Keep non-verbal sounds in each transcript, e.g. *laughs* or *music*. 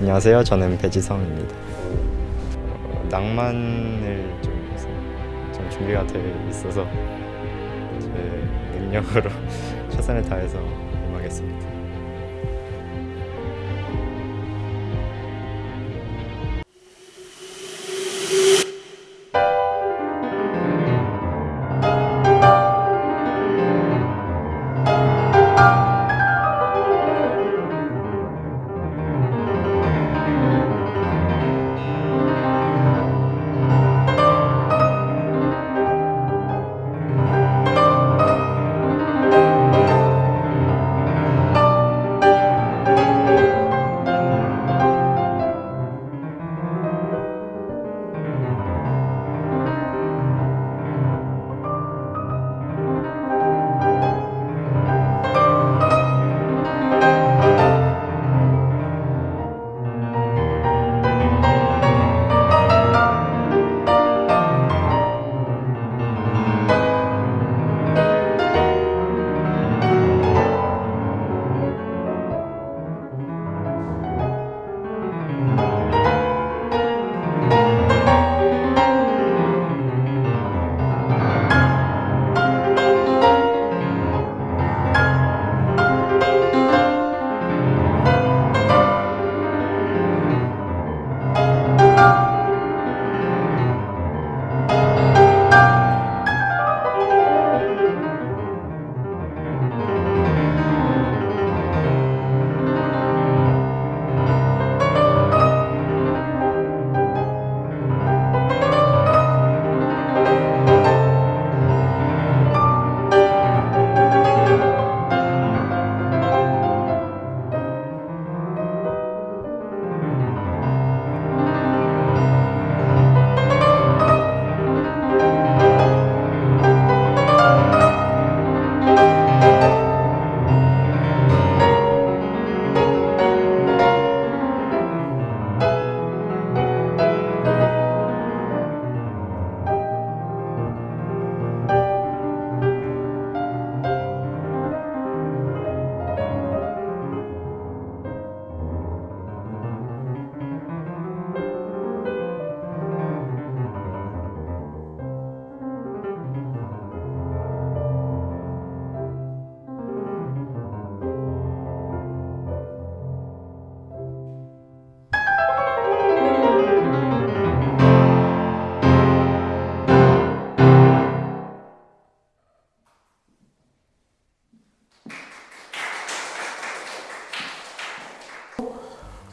안녕하세요. 저는 배지성입니다. 어, 낭만을 좀, 좀 준비가 돼 있어서 제 능력으로 *laughs* 최선을 다해서 임하겠습니다.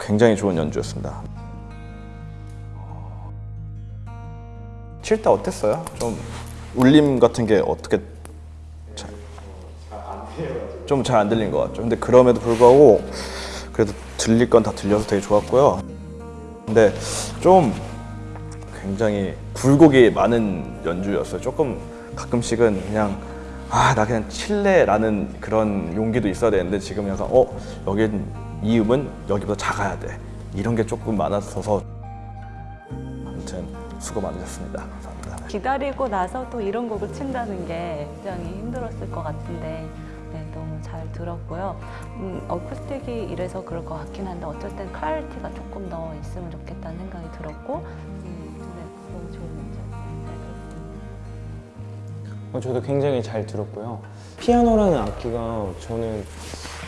굉장히 좋은 연주였습니다. 칠때 어땠어요? 좀 울림 같은 게 어떻게 좀 잘 안 들린 것 같죠. 근데 그럼에도 불구하고 그래도 들릴 건 다 들려서 되게 좋았고요. 근데 좀 굉장히 굴곡이 많은 연주였어요. 조금 가끔씩은 그냥 아 나 그냥 칠래라는 그런 용기도 있어야 되는데 지금 약간 어 여긴 이 음은 여기보다 작아야 돼 이런 게 조금 많았어서 아무튼 수고 많으셨습니다. 감사합니다. 기다리고 나서 또 이런 곡을 친다는 게 굉장히 힘들었을 것 같은데 네, 너무 잘 들었고요. 음, 어쿠스틱이 이래서 그럴 것 같긴 한데 어쩔 땐 클래리티가 조금 더 있으면 좋겠다는 생각이 들었고 음, 네, 너무 좋은 연주였어요. 잘 들었습니다. 어, 저도 굉장히 잘 들었고요. 피아노라는 악기가 저는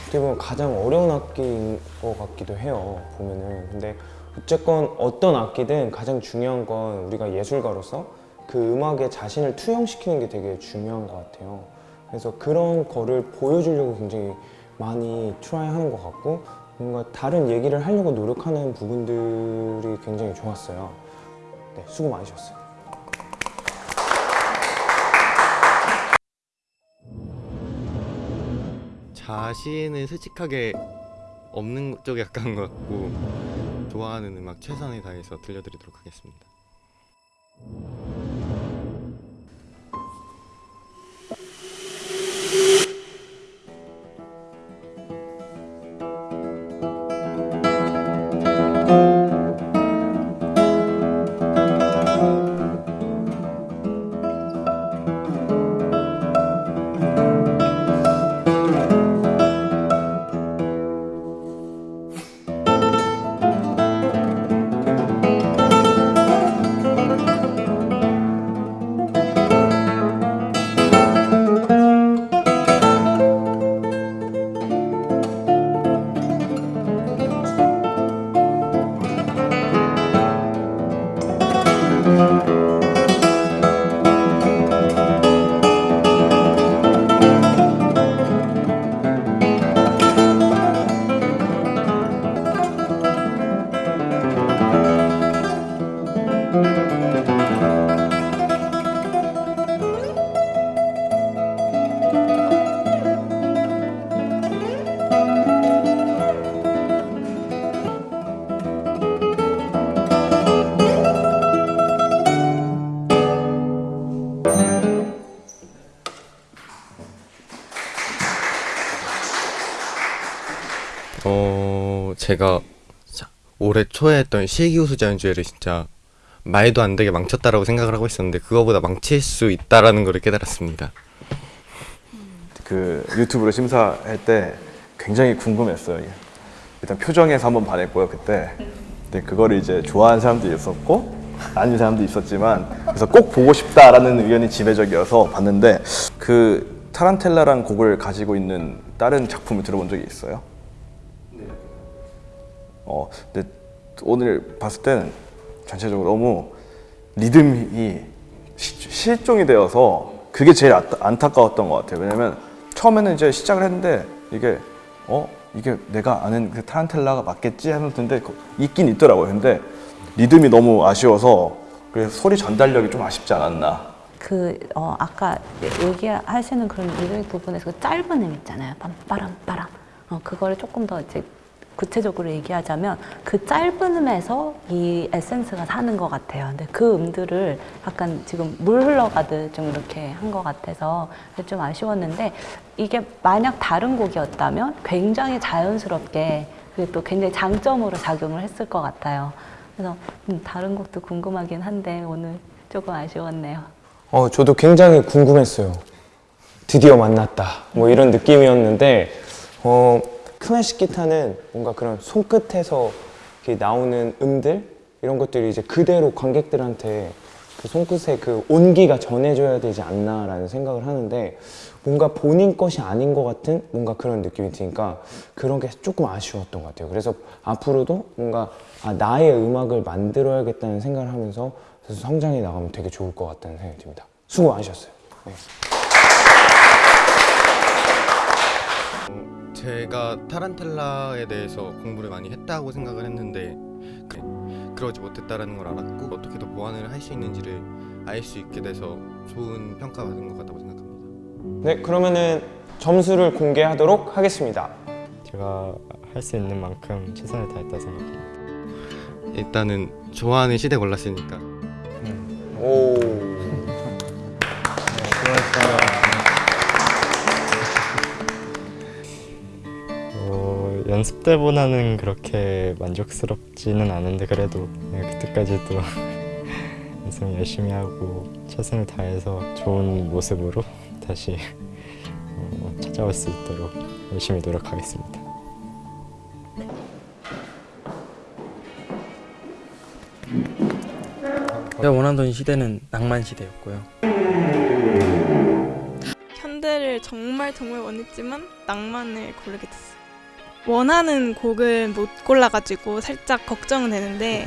어떻게 보면 가장 어려운 악기인 것 같기도 해요. 보면은. 근데 어쨌건 어떤 악기든 가장 중요한 건 우리가 예술가로서 그 음악에 자신을 투영시키는 게 되게 중요한 것 같아요. 그래서 그런 거를 보여주려고 굉장히 많이 try 하는 것 같고 뭔가 다른 얘기를 하려고 노력하는 부분들이 굉장히 좋았어요. 네, 수고 많으셨어요. 자신을 솔직하게 없는 쪽에 가까운 것 같고 좋아하는 음악 최선을 다해서 들려드리도록 하겠습니다. 제가 자, 올해 초에 했던 실기우수 자 연주회를 진짜 말도 안 되게 망쳤다라고 생각을 하고 있었는데 그거보다 망칠 수 있다라는 걸 깨달았습니다. 그 유튜브로 심사할 때 굉장히 궁금했어요. 일단 표정에서 한번 반했고요 그때. 근데 그거를 이제 좋아하는 사람도 있었고 아닌 사람도 있었지만 그래서 꼭 보고 싶다라는 의견이 지배적이어서 봤는데 그 타란텔라라는 곡을 가지고 있는 다른 작품을 들어본 적이 있어요? 어, 근데 오늘 봤을 때는 전체적으로 너무 리듬이 시- 실종이 되어서 그게 제일 아- 안타까웠던 것 같아요. 왜냐면 처음에는 이제 시작을 했는데 이게 어 이게 내가 아는 그 타란텔라가 맞겠지 하는데 있긴 있더라고요. 근데 리듬이 너무 아쉬워서 그래서 소리 전달력이 좀 아쉽지 않았나. 그 어, 아까 얘기하시는 그런 리듬 부분에서 그 짧은 음 있잖아요. 빰빠람 빠람. 어, 그거를 조금 더 이제 구체적으로 얘기하자면 그 짧은 음에서 이 에센스가 사는 것 같아요. 근데 그 음들을 약간 지금 물 흘러가듯 좀 이렇게 한 것 같아서 좀 아쉬웠는데 이게 만약 다른 곡이었다면 굉장히 자연스럽게 그게 또 굉장히 장점으로 작용을 했을 것 같아요. 그래서 음, 다른 곡도 궁금하긴 한데 오늘 조금 아쉬웠네요. 어, 저도 굉장히 궁금했어요. 드디어 만났다. 뭐 이런 느낌이었는데, 어, 클래식 기타는 뭔가 그런 손끝에서 나오는 음들 이런 것들이 이제 그대로 관객들한테 그 손끝에 그 온기가 전해져야 되지 않나라는 생각을 하는데 뭔가 본인 것이 아닌 것 같은 뭔가 그런 느낌이 드니까 그런 게 조금 아쉬웠던 것 같아요. 그래서 앞으로도 뭔가 아, 나의 음악을 만들어야겠다는 생각을 하면서 성장해 나가면 되게 좋을 것 같다는 생각이 듭니다. 수고 많으셨어요. 네. 제가 타란텔라에 대해서 공부를 많이 했다고 생각을 했는데 그, 그러지 못했다라는 걸 알았고 어떻게 더 보완을 할 수 있는지를 알 수 있게 돼서 좋은 평가가 받은 것 같다고 생각합니다. 네, 그러면은 점수를 공개하도록 하겠습니다. 제가 할 수 있는 만큼 최선을 다했다 생각합니다. 일단은 좋아하는 시대 골랐으니까 오. 연습 때보다는 그렇게 만족스럽지는 않은데 그래도 네, 그때까지도 연습 열심히 하고 최선을 다해서 좋은 모습으로 다시 어, 찾아올 수 있도록 열심히 노력하겠습니다. 제가 원하던 시대는 낭만 시대였고요. 현대를 정말 정말 원했지만 낭만을 고르게 됐어요. 원하는 곡을 못 골라가지고 살짝 걱정은 되는데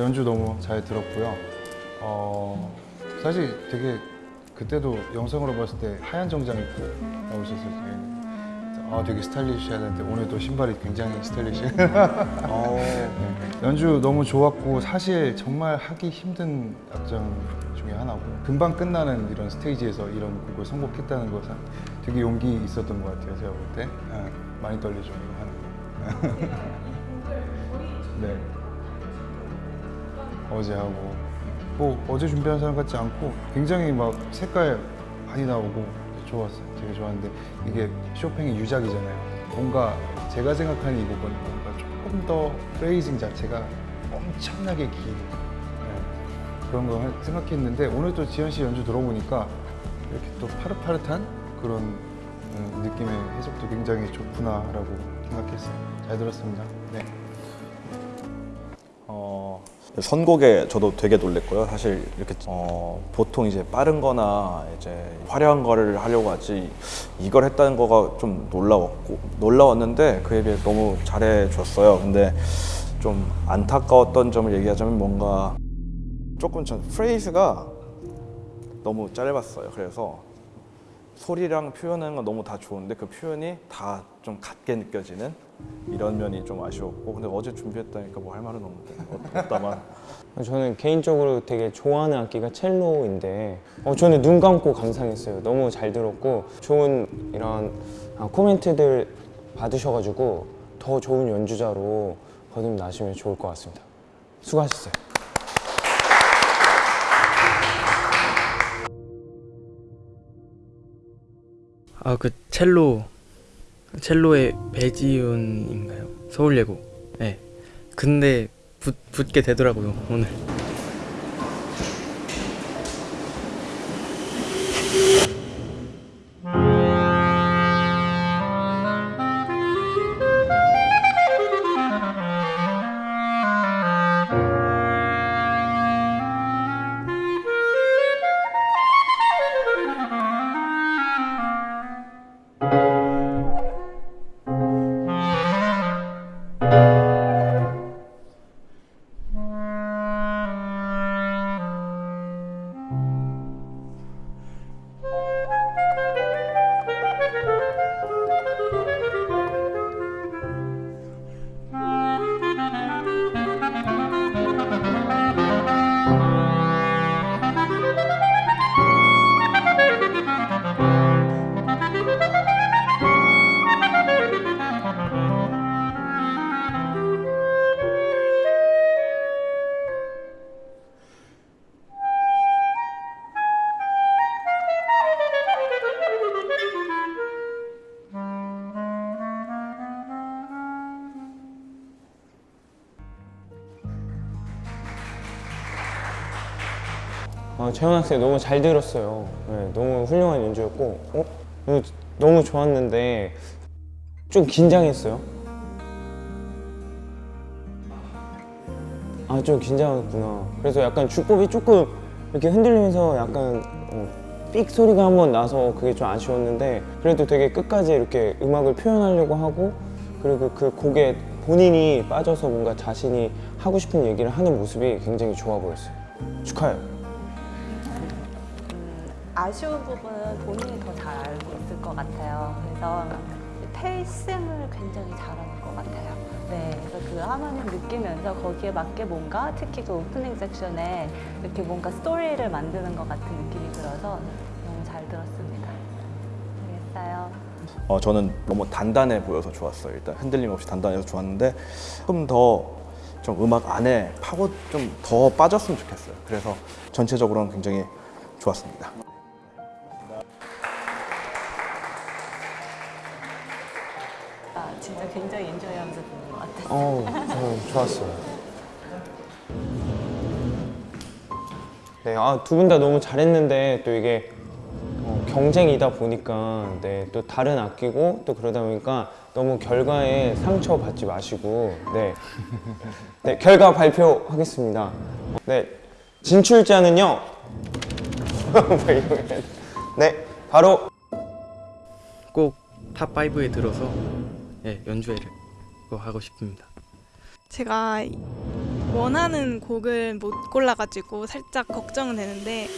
연주 너무 잘 들었고요. 어, 사실 되게 그때도 영상으로 봤을 때 하얀 정장 입고 나오셨을 때 아, 되게 스타일리시하는데 오늘도 신발이 굉장히 스타일리시. *laughs* 연주 너무 좋았고 사실 정말 하기 힘든 악장 중에 하나고 금방 끝나는 이런 스테이지에서 이런 곡을 선곡했다는 것은 되게 용기 있었던 것 같아요. 제가 볼때 아, 많이 떨리죠 이거 하는 거. 네. *laughs* 어제 하고 뭐 어제 준비한 사람 같지 않고 굉장히 막 색깔 많이 나오고 좋았어요. 되게 좋았는데 이게 쇼팽의 유작이잖아요. 뭔가 제가 생각하는 이 곡은 뭔가 조금 더 프레이징 자체가 엄청나게 긴 네, 그런 거 할- 생각했는데 오늘 또 지현 씨 연주 들어보니까 이렇게 또 파릇파릇한 그런 음, 느낌의 해석도 굉장히 좋구나라고 생각했어요. 잘 들었습니다. 네. 어, 선곡에 저도 되게 놀랬고요. 사실 이렇게 어, 보통 이제 빠른 거나 이제 화려한 거를 하려고 하지 이걸 했다는 거가 좀 놀라웠고 놀라웠는데 그에 비해 너무 잘해 줬어요. 근데 좀 안타까웠던 점을 얘기하자면 뭔가 조금 전 프레이즈가 너무 짧았어요. 그래서 소리랑 표현하는 건 너무 다 좋은데 그 표현이 다 좀 같게 느껴지는 이런 면이 좀 아쉬웠고 근데 어제 준비했다니까 뭐 할 말은 없는데 어, 없다만 *laughs* 저는 개인적으로 되게 좋아하는 악기가 첼로인데 어, 저는 눈 감고 감상했어요. 너무 잘 들었고 좋은 이런 아, 코멘트들 받으셔가지고 더 좋은 연주자로 거듭나시면 좋을 것 같습니다. 수고하셨어요. 아 그 첼로 첼로의 배지훈인가요? 서울예고. 네. 근데 붙, 붙게 되더라고요 오늘. 아, 재현 학생 너무 잘 들었어요. 네, 너무 훌륭한 연주였고 어? 어, 너무 좋았는데 좀 긴장했어요. 아 좀 긴장했구나. 그래서 약간 주법이 조금 이렇게 흔들리면서 약간 어, 삑 소리가 한번 나서 그게 좀 아쉬웠는데 그래도 되게 끝까지 이렇게 음악을 표현하려고 하고 그리고 그 곡에 본인이 빠져서 뭔가 자신이 하고 싶은 얘기를 하는 모습이 굉장히 좋아 보였어요. 축하해요. 음, 아쉬운 부분은 본인이 더 잘 알고 있을 것 같아요. 그래서 pacing을 굉장히 잘하는 것 같아요. 네, 그래서 그 하모니를 느끼면서 거기에 맞게 뭔가 특히 그 오프닝 섹션에 이렇게 뭔가 스토리를 만드는 것 같은 느낌이 들어서 너무 잘 들었습니다. 알겠어요. 어, 저는 너무 단단해 보여서 좋았어요. 일단 흔들림 없이 단단해서 좋았는데 조금 더 좀 음악 안에 파고 좀 더 빠졌으면 좋겠어요. 그래서 전체적으로는 굉장히 좋았습니다. 어, 저는 좋았어요. 네, 아, 두 분 다 너무 잘했는데 또 이게 어, 경쟁이다 보니까 네, 또 다른 악기고 또 그러다 보니까 너무 결과에 상처 받지 마시고 네, 네 결과 발표하겠습니다. 네, 진출자는요. *laughs* 네, 바로 꼭 top 5에 들어서 예, 연주회를 꼭 하고 싶습니다. 제가 원하는 곡을 못 골라가지고 살짝 걱정은 되는데